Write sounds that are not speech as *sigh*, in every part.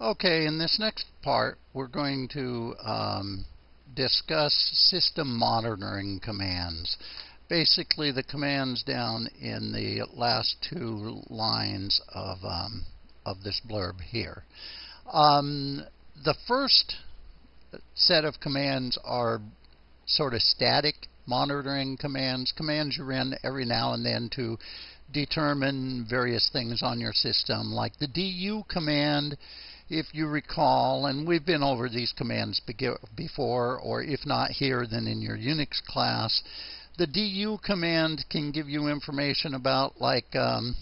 Okay, in this next part, we're going to um, discuss system monitoring commands. Basically, the commands down in the last two lines of, um, of this blurb here. Um, the first set of commands are sort of static monitoring commands, commands you run every now and then to determine various things on your system, like the du command if you recall, and we've been over these commands before, or if not here, then in your Unix class, the du command can give you information about like um,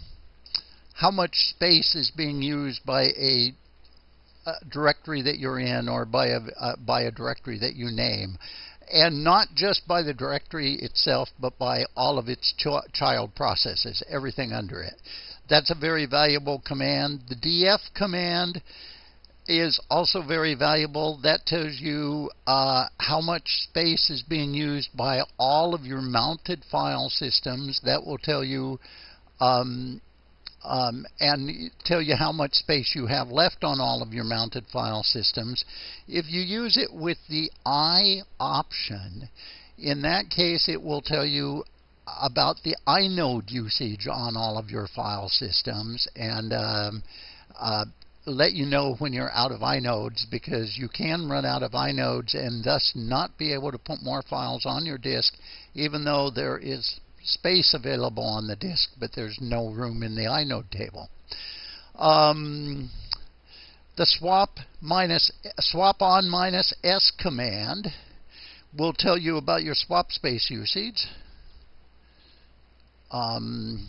how much space is being used by a, a directory that you're in or by a, uh, by a directory that you name. And not just by the directory itself, but by all of its ch child processes, everything under it. That's a very valuable command. The df command is also very valuable. That tells you uh, how much space is being used by all of your mounted file systems. That will tell you um, um, and tell you how much space you have left on all of your mounted file systems. If you use it with the I option, in that case it will tell you about the inode usage on all of your file systems and um, uh, let you know when you're out of inodes because you can run out of inodes and thus not be able to put more files on your disk even though there is space available on the disk but there's no room in the inode table. Um, the swap minus swap on minus s command will tell you about your swap space usage. Um,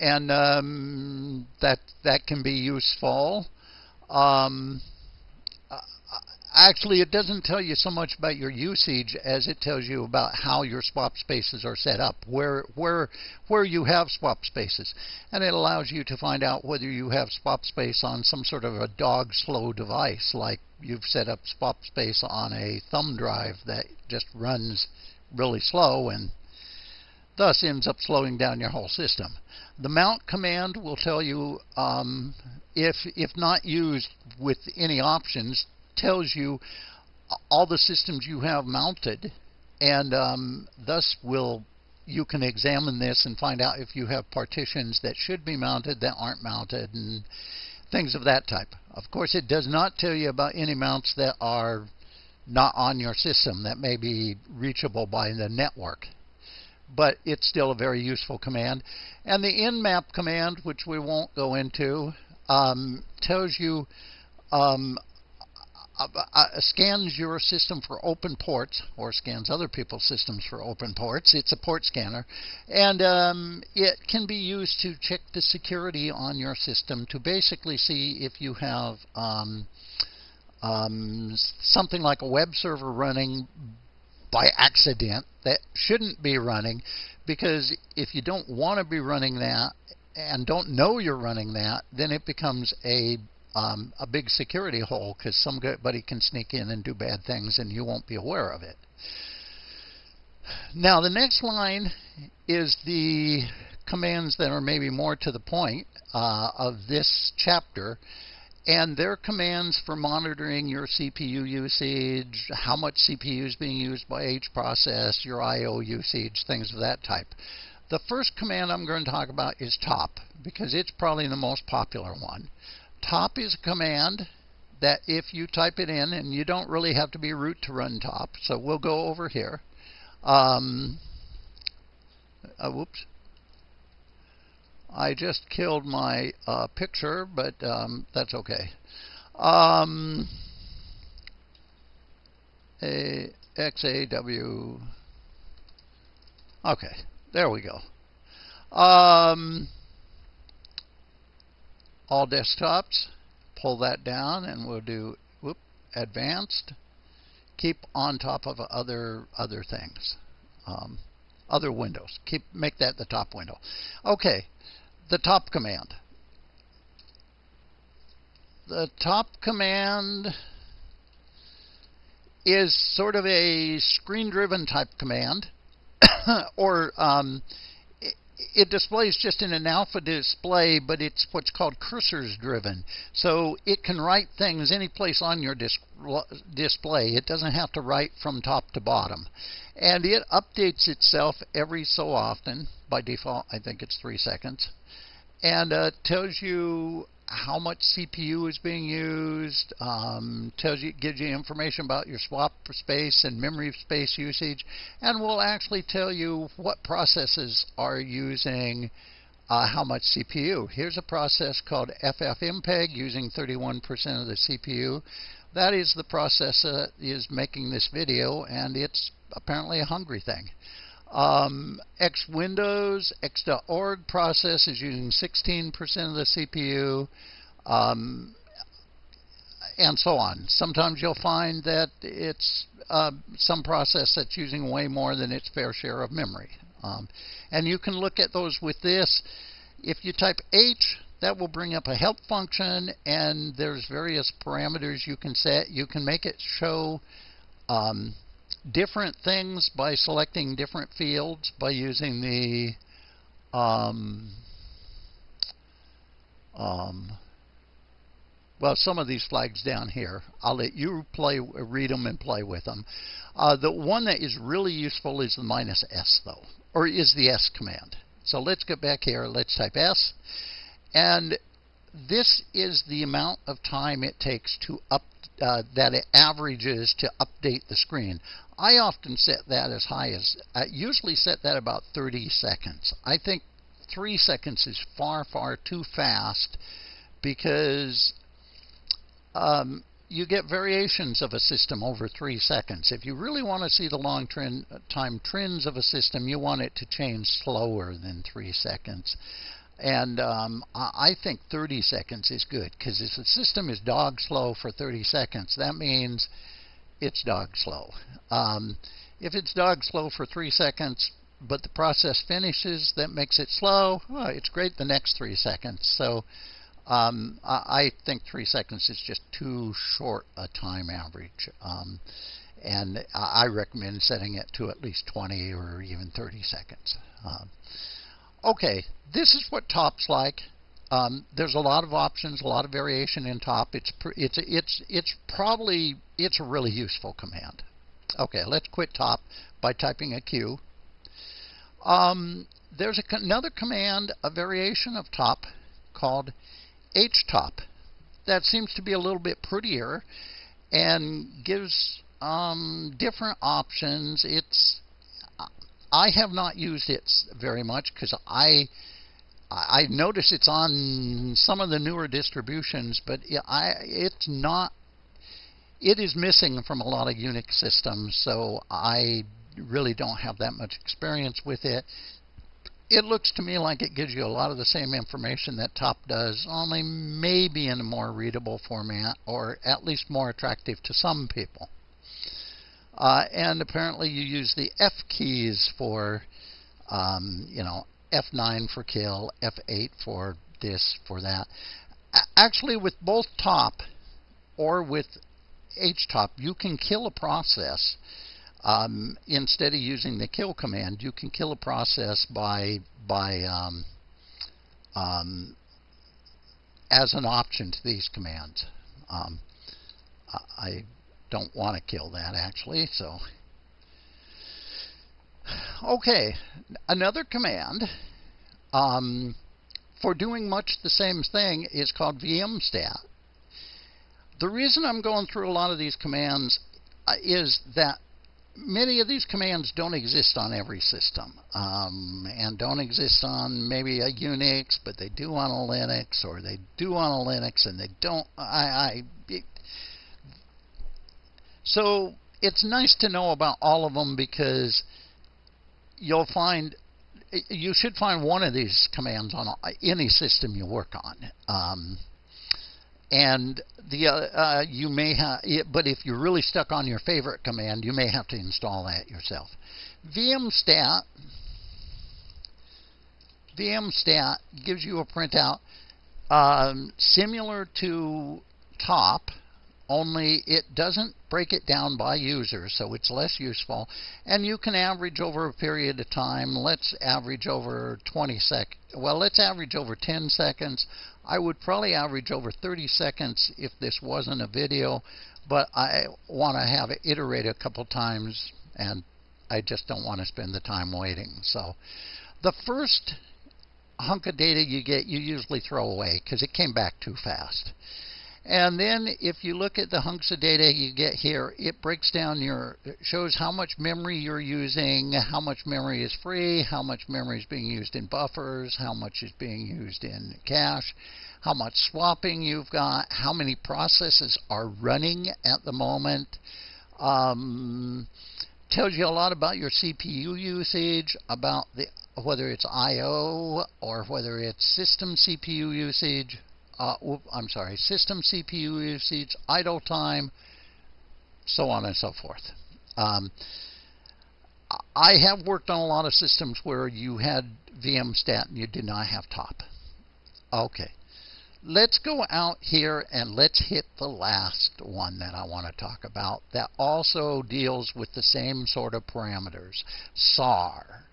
and um, that that can be useful. Um, actually, it doesn't tell you so much about your usage as it tells you about how your swap spaces are set up, where where where you have swap spaces, and it allows you to find out whether you have swap space on some sort of a dog slow device, like you've set up swap space on a thumb drive that just runs really slow and thus ends up slowing down your whole system. The mount command will tell you, um, if, if not used with any options, tells you all the systems you have mounted, and um, thus will you can examine this and find out if you have partitions that should be mounted that aren't mounted and things of that type. Of course, it does not tell you about any mounts that are not on your system that may be reachable by the network but it's still a very useful command. And the nmap command, which we won't go into, um, tells you um, uh, uh, scans your system for open ports or scans other people's systems for open ports. It's a port scanner. And um, it can be used to check the security on your system to basically see if you have um, um, something like a web server running by accident that shouldn't be running because if you don't want to be running that and don't know you're running that, then it becomes a um, a big security hole because somebody can sneak in and do bad things and you won't be aware of it. Now the next line is the commands that are maybe more to the point uh, of this chapter and their commands for monitoring your CPU usage, how much CPU is being used by each process, your I.O. usage, things of that type. The first command I'm going to talk about is top because it's probably the most popular one. Top is a command that if you type it in, and you don't really have to be root to run top, so we'll go over here. Um, uh, whoops. I just killed my uh, picture, but um, that's okay. Um, XAW. Okay, there we go. Um, all desktops. Pull that down, and we'll do whoop, advanced. Keep on top of other other things, um, other windows. Keep make that the top window. Okay, the top command. The top command is sort of a screen driven type command, *coughs* or um, it displays just in an alpha display, but it's what's called curses driven. So it can write things any place on your dis display. It doesn't have to write from top to bottom. And it updates itself every so often. By default, I think it's three seconds. And uh, tells you how much CPU is being used, um, tells you, gives you information about your swap space and memory space usage, and will actually tell you what processes are using uh, how much CPU. Here's a process called FFmpeg using 31% of the CPU. That is the process that is making this video, and it's apparently a hungry thing. Um, X Windows, X.org process is using 16% of the CPU, um, and so on. Sometimes you'll find that it's uh, some process that's using way more than its fair share of memory. Um, and you can look at those with this. If you type H, that will bring up a help function, and there's various parameters you can set. You can make it show um, different things by selecting different fields by using the um, um, well, some of these flags down here. I'll let you play, read them and play with them. Uh, the one that is really useful is the minus S, though, or is the S command. So let's get back here. Let's type S. And this is the amount of time it takes to up uh, that it averages to update the screen. I often set that as high as, I usually set that about 30 seconds. I think three seconds is far, far too fast because um, you get variations of a system over three seconds. If you really want to see the long trend, time trends of a system, you want it to change slower than three seconds. And um, I think 30 seconds is good because if the system is dog slow for 30 seconds, that means it's dog slow. Um, if it's dog slow for three seconds, but the process finishes, that makes it slow, well, it's great the next three seconds. So um, I think three seconds is just too short a time average. Um, and I recommend setting it to at least 20 or even 30 seconds. Uh, okay, this is what top's like. Um, there's a lot of options, a lot of variation in top. It's it's it's it's probably it's a really useful command. Okay, let's quit top by typing a Q. Um, there's a, another command, a variation of top, called htop. That seems to be a little bit prettier and gives um, different options. It's I have not used it very much because I I notice it's on some of the newer distributions, but I it's not. It is missing from a lot of Unix systems, so I really don't have that much experience with it. It looks to me like it gives you a lot of the same information that Top does, only maybe in a more readable format, or at least more attractive to some people. Uh, and apparently you use the F keys for, um, you know, F9 for kill, F8 for this, for that. Actually, with both top or with htop, you can kill a process. Um, instead of using the kill command, you can kill a process by by um, um, as an option to these commands. Um, I don't want to kill that actually, so Okay, another command um, for doing much the same thing is called vmstat. The reason I'm going through a lot of these commands uh, is that many of these commands don't exist on every system um, and don't exist on maybe a Unix, but they do on a Linux, or they do on a Linux and they don't. I, I it, so it's nice to know about all of them because you'll find you should find one of these commands on any system you work on. Um, and the uh, uh, you may have, but if you're really stuck on your favorite command, you may have to install that yourself. vmstat vmstat gives you a printout um, similar to top, only it doesn't break it down by user, so it's less useful. And you can average over a period of time. Let's average over 20 sec. Well, let's average over 10 seconds. I would probably average over 30 seconds if this wasn't a video, but I want to have it iterate a couple times, and I just don't want to spend the time waiting. So, the first hunk of data you get, you usually throw away because it came back too fast. And then if you look at the hunks of data you get here, it breaks down your, shows how much memory you're using, how much memory is free, how much memory is being used in buffers, how much is being used in cache, how much swapping you've got, how many processes are running at the moment. Um, tells you a lot about your CPU usage, about the whether it's I/O or whether it's system CPU usage uh, I'm sorry, system CPU usage, idle time, so on and so forth. Um, I have worked on a lot of systems where you had VMstat and you did not have top. Okay. Let's go out here and let's hit the last one that I want to talk about that also deals with the same sort of parameters. SAR.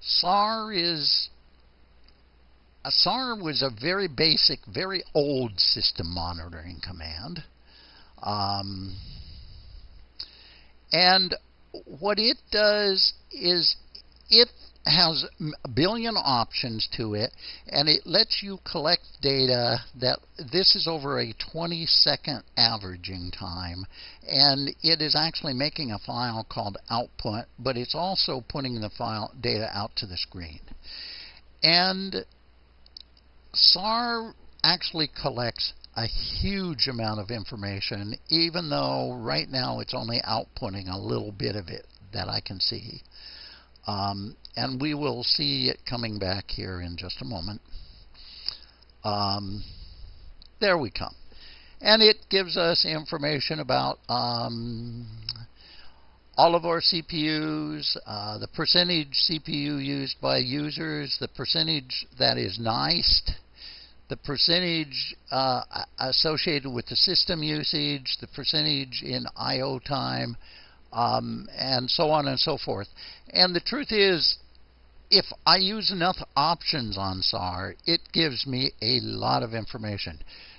SAR is a SAR was a very basic, very old system monitoring command. Um, and what it does is it has a billion options to it, and it lets you collect data that this is over a 20 second averaging time, and it is actually making a file called output, but it's also putting the file data out to the screen. And SAR actually collects a huge amount of information, even though right now it's only outputting a little bit of it that I can see. Um, and we will see it coming back here in just a moment. Um, there we come. And it gives us information about um, all of our CPUs, uh, the percentage CPU used by users, the percentage that is NICed, the percentage uh, associated with the system usage, the percentage in I.O. time, um, and so on and so forth. And the truth is, if I use enough options on SAR, it gives me a lot of information.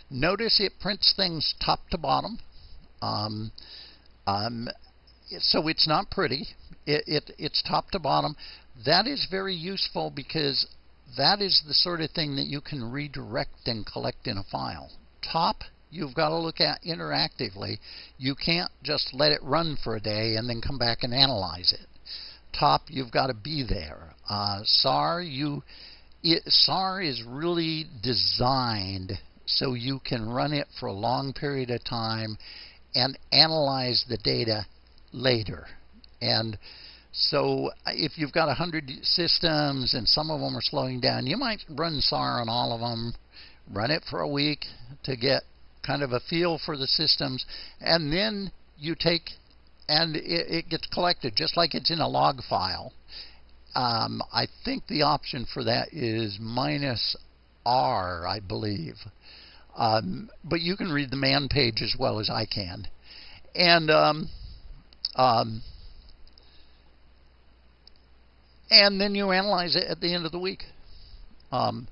Notice it prints things top to bottom. Um, um, so it's not pretty. It, it, it's top to bottom. That is very useful because that is the sort of thing that you can redirect and collect in a file. Top, you've got to look at interactively. You can't just let it run for a day and then come back and analyze it. Top, you've got to be there. Uh, SAR, you, it, SAR is really designed so you can run it for a long period of time and analyze the data later. And so if you've got 100 systems and some of them are slowing down, you might run SAR on all of them, run it for a week to get kind of a feel for the systems, and then you take and it, it gets collected just like it's in a log file. Um, I think the option for that is minus R, I believe. Um, but you can read the man page as well as I can. And um, um, and then you analyze it at the end of the week. Um,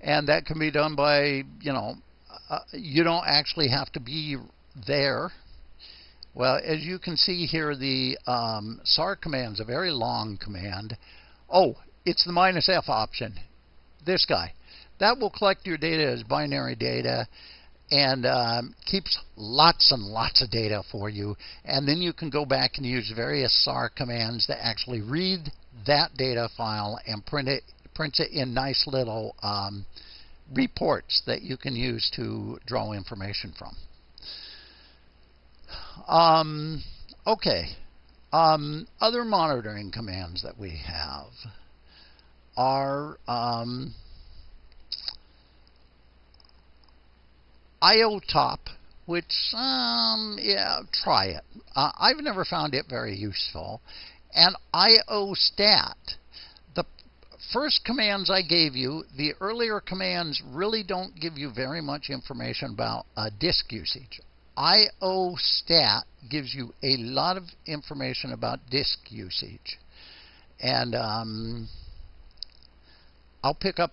and that can be done by, you know, uh, you don't actually have to be there. Well, as you can see here, the um, SAR command is a very long command. Oh, it's the minus F option. This guy. That will collect your data as binary data and um, keeps lots and lots of data for you. And then you can go back and use various SAR commands to actually read that data file and print it, print it in nice little um, reports that you can use to draw information from. Um, okay. Um, other monitoring commands that we have are um, IOTOP, which, um, yeah, try it. Uh, I've never found it very useful. And IOSTAT. The first commands I gave you, the earlier commands really don't give you very much information about uh, disk usage. IOStat gives you a lot of information about disk usage. And um, I'll pick up